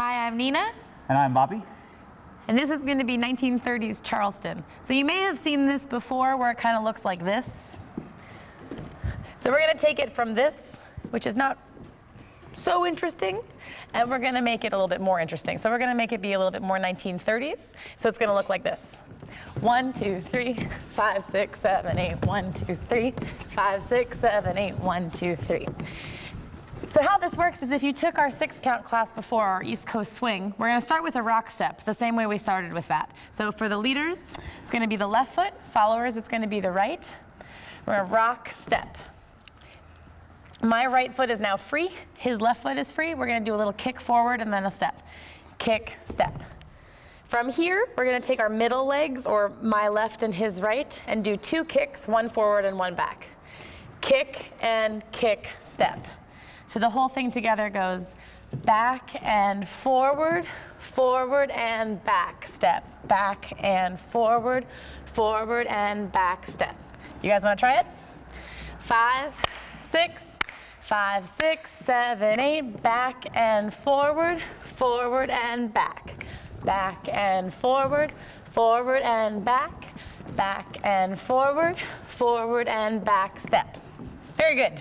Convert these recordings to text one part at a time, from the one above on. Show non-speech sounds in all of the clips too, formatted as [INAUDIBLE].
Hi, I'm Nina. And I'm Bobby. And this is going to be 1930s Charleston. So you may have seen this before where it kind of looks like this. So we're going to take it from this, which is not so interesting, and we're going to make it a little bit more interesting. So we're going to make it be a little bit more 1930s. So it's going to look like this. One, two, three, [LAUGHS] five, six, seven, eight. One, two, three, five, six, seven, eight. One, two, three. So how this works is if you took our six count class before our East Coast swing, we're gonna start with a rock step, the same way we started with that. So for the leaders, it's gonna be the left foot, followers, it's gonna be the right. We're gonna rock step. My right foot is now free, his left foot is free. We're gonna do a little kick forward and then a step. Kick, step. From here, we're gonna take our middle legs, or my left and his right, and do two kicks, one forward and one back. Kick and kick, step. So the whole thing together goes back and forward, forward and back step, back and forward, forward and back step. You guys want to try it? Five, six, five, six, seven, eight, back and forward, forward and back, back and forward, forward and back, back and forward, forward and back step. Very good.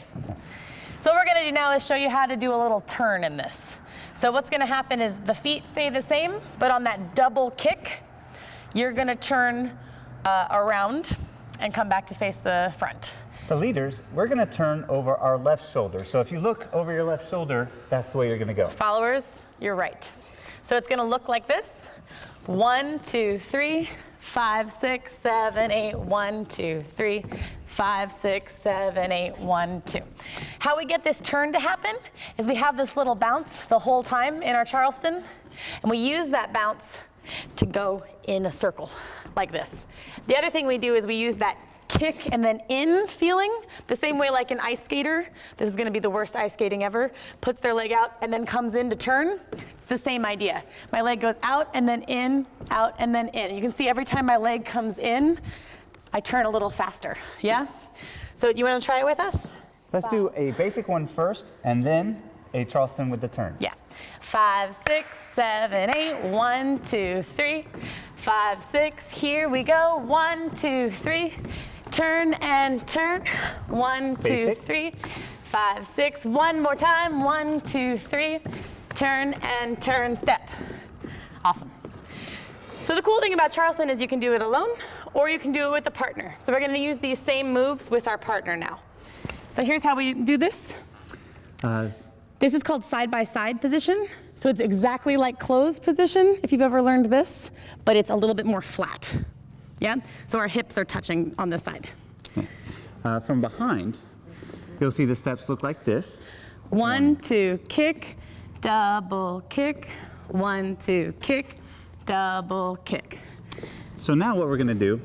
So what we're gonna do now is show you how to do a little turn in this. So what's gonna happen is the feet stay the same, but on that double kick, you're gonna turn uh, around and come back to face the front. The leaders, we're gonna turn over our left shoulder. So if you look over your left shoulder, that's the way you're gonna go. Followers, you're right. So it's gonna look like this. One, two, three, five, six, seven, eight, one, two, three, five, six, seven, eight, one, two. How we get this turn to happen is we have this little bounce the whole time in our Charleston, and we use that bounce to go in a circle like this. The other thing we do is we use that kick and then in feeling, the same way like an ice skater, this is gonna be the worst ice skating ever, puts their leg out and then comes in to turn. It's the same idea. My leg goes out and then in, out and then in. You can see every time my leg comes in, I turn a little faster, yeah? So you wanna try it with us? Let's do a basic one first and then a Charleston with the turn. Yeah. Five, six, seven, eight. One, two, three. Five, six. Here we go. One, two, three. Turn and turn. One, Basic. three. Five, six. One more time. One, two, three. Turn and turn, step. Awesome. So the cool thing about Charleston is you can do it alone or you can do it with a partner. So we're going to use these same moves with our partner now. So here's how we do this. Uh, This is called side-by-side position. So it's exactly like closed position, if you've ever learned this, but it's a little bit more flat. Yeah? So our hips are touching on this side. uh, from behind, you'll see the steps look like this. One, two, kick, double kick. One, two, kick, double kick. So now what we're gonna do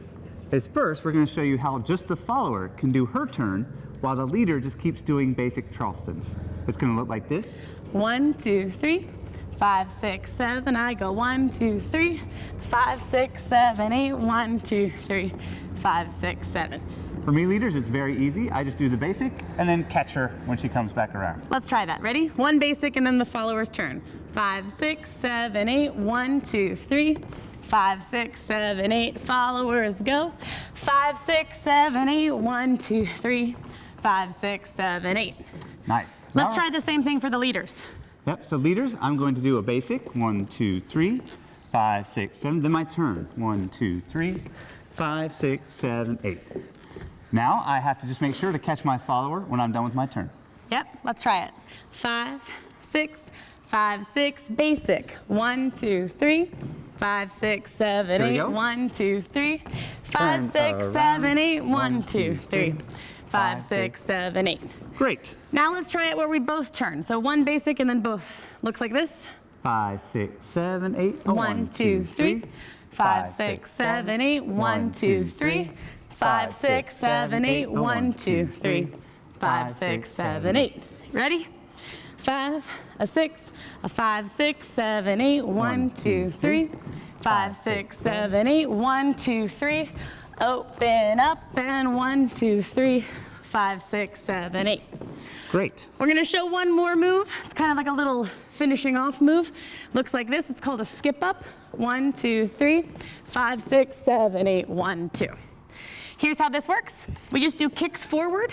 is first, we're gonna show you how just the follower can do her turn while the leader just keeps doing basic Charlestons. It's gonna look like this. One, two, three, five, six, seven. I go one, two, three, five, six, seven, eight. One, two, three, five, six, seven. For me leaders, it's very easy. I just do the basic and then catch her when she comes back around. Let's try that. Ready? One basic and then the follower's turn. Five, six, seven, eight. One, two, three. Five, six, seven, eight. Followers go. Five, six, seven, eight. One, two, three. Five, six, seven, eight. Nice. Let's try the same thing for the leaders. Yep, so leaders, I'm going to do a basic. One, two, three, five, six, seven. Then my turn. One, two, three, five, six, seven, eight. Now I have to just make sure to catch my follower when I'm done with my turn. Yep, let's try it. Five, six, five, six, basic. One, two, three. Five, six, seven, eight. One, two, three. Five, Turn six, around. seven, eight. One, two, three. Five, six, six. seven, eight. Great. Now let's try it where we both turn. So one basic and then both. Looks like this. Five, six, seven, eight. Oh, One, two, three. Five, six, seven, eight. One, two, three. Five, six, seven, eight. Oh, one, two, three. Five, six, seven, eight. Ready? Five, a six, a five, six, seven, eight. One, two, three. Five, six, seven, eight. One, two, three. Open up and one, two, three. five, six, seven, eight. Great. We're gonna show one more move. It's kind of like a little finishing off move. Looks like this. It's called a skip up. One, two, three, five, six, seven, eight, one, two. Here's how this works. We just do kicks forward.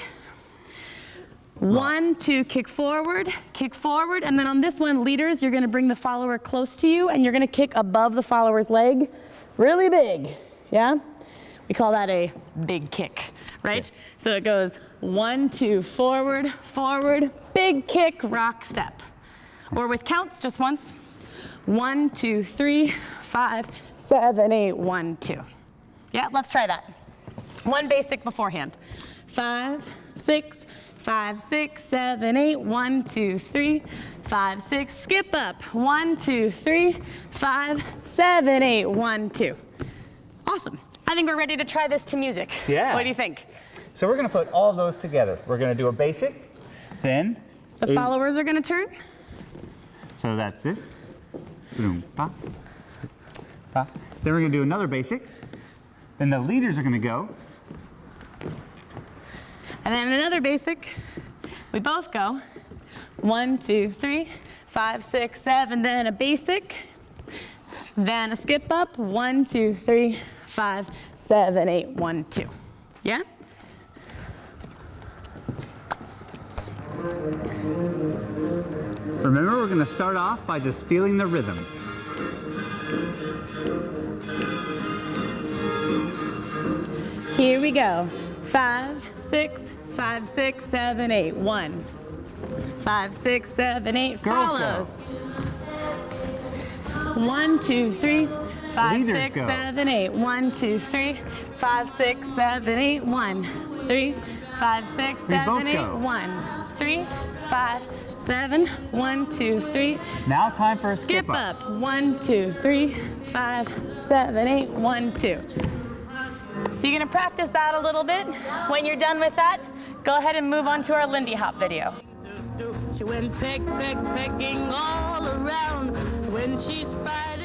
One, two, kick forward, kick forward, and then on this one, leaders, you're gonna bring the follower close to you and you're gonna kick above the follower's leg really big, yeah? We call that a big kick, right? So it goes one, two, forward, forward, big kick, rock, step. Or with counts, just once. One, two, three, five, seven, eight, one, two. Yeah, let's try that. One basic beforehand. Five, six, five, six, seven, eight, one, two, three, five, six. Skip up. One, two, three, five, seven, eight, one, two. Awesome. I think we're ready to try this to music. Yeah. What do you think? So we're going to put all of those together. We're going to do a basic, then. The followers are going to turn. So that's this. Boom, pa, pa. Then we're going to do another basic. Then the leaders are going to go. And then another basic. We both go. One, two, three, five, six, seven. Then a basic. Then a skip up. One, two, three, five, seven, eight, one, two. Yeah? Remember, we're going to start off by just feeling the rhythm. Here we go. Five, six, five, six, seven, eight. One. Five, six, seven, eight. Girls go. Follows. One, two, three, five, Leaders six, go. seven, eight. One, two, three, five, six, seven, eight. One, three, five, six, We seven, both eight. go. One, three, five, seven. One, two, three. Now time for a Skip skip up. up. two. So you're gonna practice that a little bit. When you're done with that, go ahead and move on to our Lindy Hop video. She went peck, peck, pecking all around when she spied